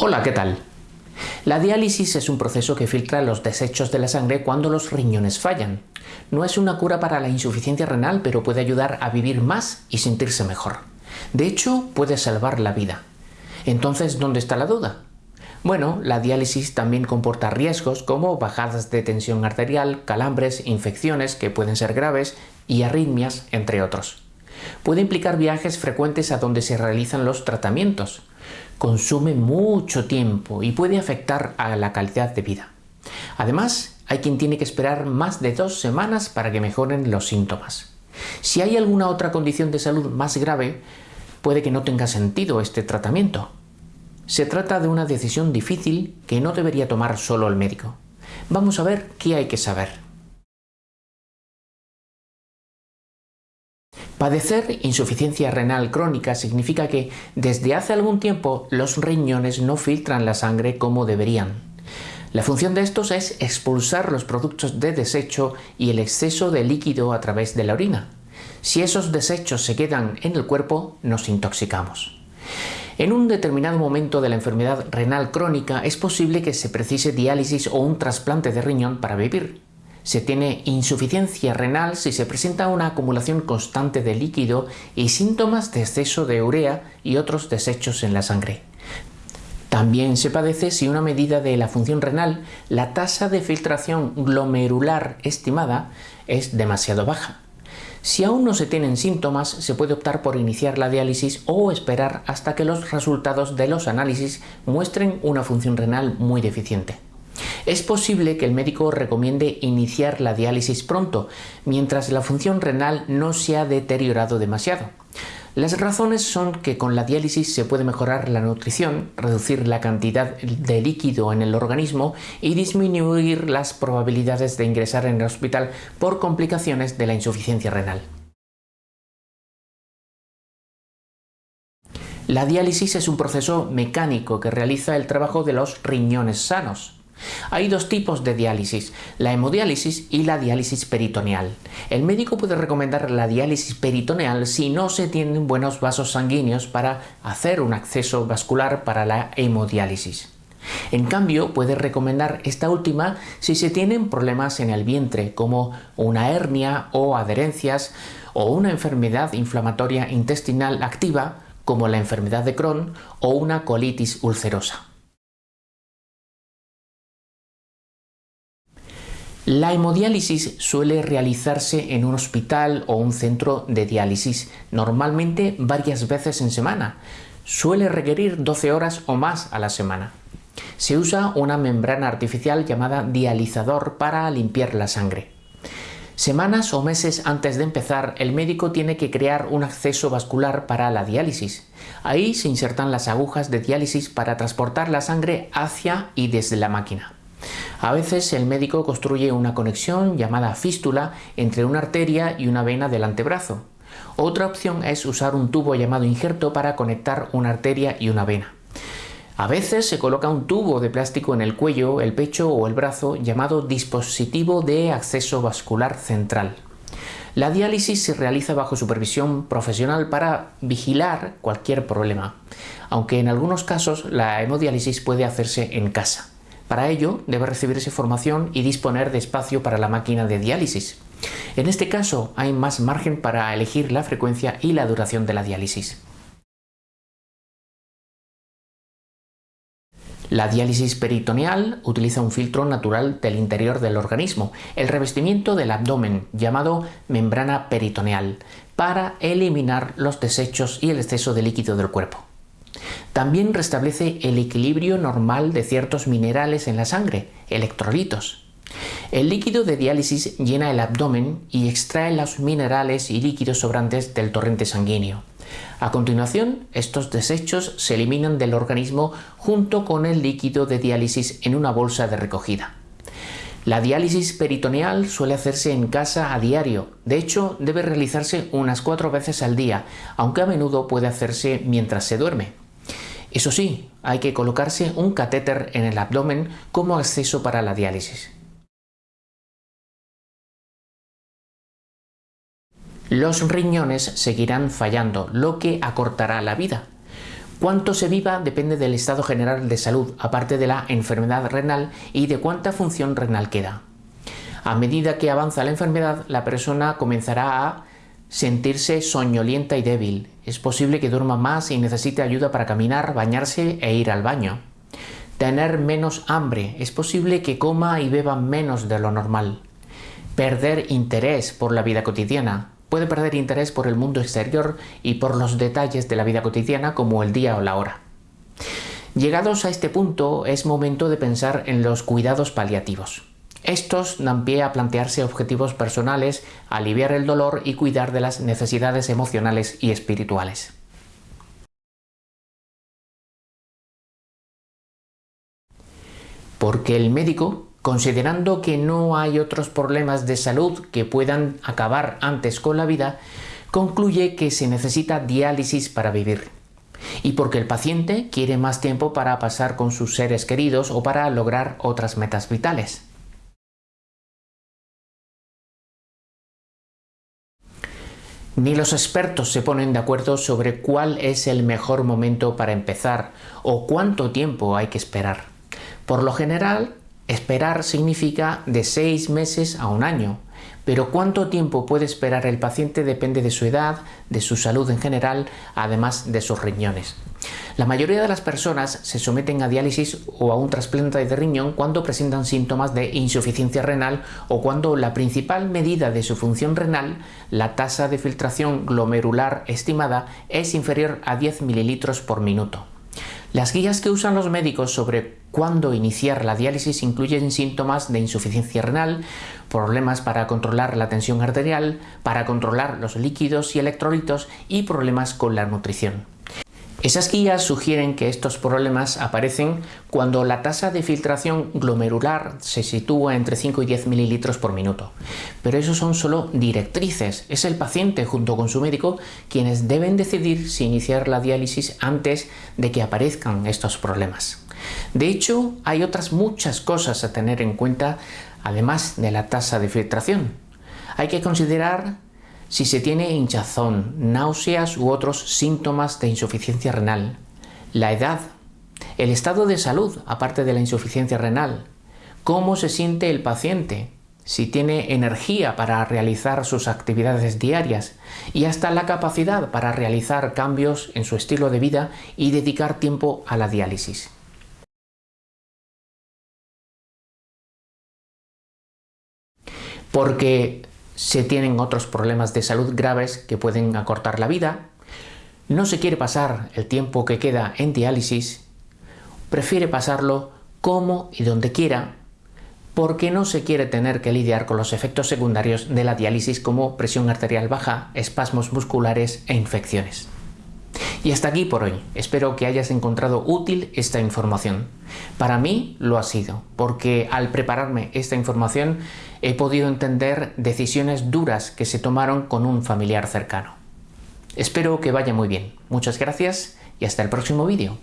Hola, ¿qué tal? La diálisis es un proceso que filtra los desechos de la sangre cuando los riñones fallan. No es una cura para la insuficiencia renal, pero puede ayudar a vivir más y sentirse mejor. De hecho, puede salvar la vida. Entonces, ¿dónde está la duda? Bueno, la diálisis también comporta riesgos como bajadas de tensión arterial, calambres, infecciones que pueden ser graves y arritmias, entre otros. Puede implicar viajes frecuentes a donde se realizan los tratamientos. Consume mucho tiempo y puede afectar a la calidad de vida. Además, hay quien tiene que esperar más de dos semanas para que mejoren los síntomas. Si hay alguna otra condición de salud más grave, puede que no tenga sentido este tratamiento. Se trata de una decisión difícil que no debería tomar solo el médico. Vamos a ver qué hay que saber. Padecer insuficiencia renal crónica significa que desde hace algún tiempo los riñones no filtran la sangre como deberían. La función de estos es expulsar los productos de desecho y el exceso de líquido a través de la orina. Si esos desechos se quedan en el cuerpo, nos intoxicamos. En un determinado momento de la enfermedad renal crónica es posible que se precise diálisis o un trasplante de riñón para vivir. Se tiene insuficiencia renal si se presenta una acumulación constante de líquido y síntomas de exceso de urea y otros desechos en la sangre. También se padece si una medida de la función renal, la tasa de filtración glomerular estimada, es demasiado baja. Si aún no se tienen síntomas, se puede optar por iniciar la diálisis o esperar hasta que los resultados de los análisis muestren una función renal muy deficiente. Es posible que el médico recomiende iniciar la diálisis pronto, mientras la función renal no se ha deteriorado demasiado. Las razones son que con la diálisis se puede mejorar la nutrición, reducir la cantidad de líquido en el organismo y disminuir las probabilidades de ingresar en el hospital por complicaciones de la insuficiencia renal. La diálisis es un proceso mecánico que realiza el trabajo de los riñones sanos. Hay dos tipos de diálisis, la hemodiálisis y la diálisis peritoneal. El médico puede recomendar la diálisis peritoneal si no se tienen buenos vasos sanguíneos para hacer un acceso vascular para la hemodiálisis. En cambio, puede recomendar esta última si se tienen problemas en el vientre, como una hernia o adherencias, o una enfermedad inflamatoria intestinal activa, como la enfermedad de Crohn o una colitis ulcerosa. La hemodiálisis suele realizarse en un hospital o un centro de diálisis, normalmente varias veces en semana. Suele requerir 12 horas o más a la semana. Se usa una membrana artificial llamada dializador para limpiar la sangre. Semanas o meses antes de empezar, el médico tiene que crear un acceso vascular para la diálisis. Ahí se insertan las agujas de diálisis para transportar la sangre hacia y desde la máquina. A veces el médico construye una conexión llamada fístula entre una arteria y una vena del antebrazo. Otra opción es usar un tubo llamado injerto para conectar una arteria y una vena. A veces se coloca un tubo de plástico en el cuello, el pecho o el brazo llamado dispositivo de acceso vascular central. La diálisis se realiza bajo supervisión profesional para vigilar cualquier problema, aunque en algunos casos la hemodiálisis puede hacerse en casa. Para ello debe recibirse formación y disponer de espacio para la máquina de diálisis. En este caso hay más margen para elegir la frecuencia y la duración de la diálisis. La diálisis peritoneal utiliza un filtro natural del interior del organismo, el revestimiento del abdomen, llamado membrana peritoneal, para eliminar los desechos y el exceso de líquido del cuerpo. También restablece el equilibrio normal de ciertos minerales en la sangre, electrolitos. El líquido de diálisis llena el abdomen y extrae los minerales y líquidos sobrantes del torrente sanguíneo. A continuación, estos desechos se eliminan del organismo junto con el líquido de diálisis en una bolsa de recogida. La diálisis peritoneal suele hacerse en casa a diario, de hecho debe realizarse unas cuatro veces al día, aunque a menudo puede hacerse mientras se duerme. Eso sí, hay que colocarse un catéter en el abdomen como acceso para la diálisis. Los riñones seguirán fallando, lo que acortará la vida. Cuánto se viva depende del estado general de salud, aparte de la enfermedad renal y de cuánta función renal queda. A medida que avanza la enfermedad, la persona comenzará a sentirse soñolienta y débil. Es posible que duerma más y necesite ayuda para caminar, bañarse e ir al baño. Tener menos hambre. Es posible que coma y beba menos de lo normal. Perder interés por la vida cotidiana. Puede perder interés por el mundo exterior y por los detalles de la vida cotidiana como el día o la hora. Llegados a este punto es momento de pensar en los cuidados paliativos. Estos dan pie a plantearse objetivos personales, aliviar el dolor y cuidar de las necesidades emocionales y espirituales. Porque el médico, considerando que no hay otros problemas de salud que puedan acabar antes con la vida, concluye que se necesita diálisis para vivir. Y porque el paciente quiere más tiempo para pasar con sus seres queridos o para lograr otras metas vitales. Ni los expertos se ponen de acuerdo sobre cuál es el mejor momento para empezar o cuánto tiempo hay que esperar. Por lo general, esperar significa de seis meses a un año, pero cuánto tiempo puede esperar el paciente depende de su edad, de su salud en general, además de sus riñones. La mayoría de las personas se someten a diálisis o a un trasplante de riñón cuando presentan síntomas de insuficiencia renal o cuando la principal medida de su función renal, la tasa de filtración glomerular estimada, es inferior a 10 mililitros por minuto. Las guías que usan los médicos sobre cuándo iniciar la diálisis incluyen síntomas de insuficiencia renal, problemas para controlar la tensión arterial, para controlar los líquidos y electrolitos y problemas con la nutrición. Esas guías sugieren que estos problemas aparecen cuando la tasa de filtración glomerular se sitúa entre 5 y 10 mililitros por minuto. Pero eso son solo directrices. Es el paciente junto con su médico quienes deben decidir si iniciar la diálisis antes de que aparezcan estos problemas. De hecho, hay otras muchas cosas a tener en cuenta además de la tasa de filtración. Hay que considerar si se tiene hinchazón, náuseas u otros síntomas de insuficiencia renal, la edad, el estado de salud aparte de la insuficiencia renal, cómo se siente el paciente, si tiene energía para realizar sus actividades diarias y hasta la capacidad para realizar cambios en su estilo de vida y dedicar tiempo a la diálisis. Porque se tienen otros problemas de salud graves que pueden acortar la vida, no se quiere pasar el tiempo que queda en diálisis, prefiere pasarlo como y donde quiera, porque no se quiere tener que lidiar con los efectos secundarios de la diálisis como presión arterial baja, espasmos musculares e infecciones. Y hasta aquí por hoy. Espero que hayas encontrado útil esta información. Para mí lo ha sido, porque al prepararme esta información he podido entender decisiones duras que se tomaron con un familiar cercano. Espero que vaya muy bien. Muchas gracias y hasta el próximo vídeo.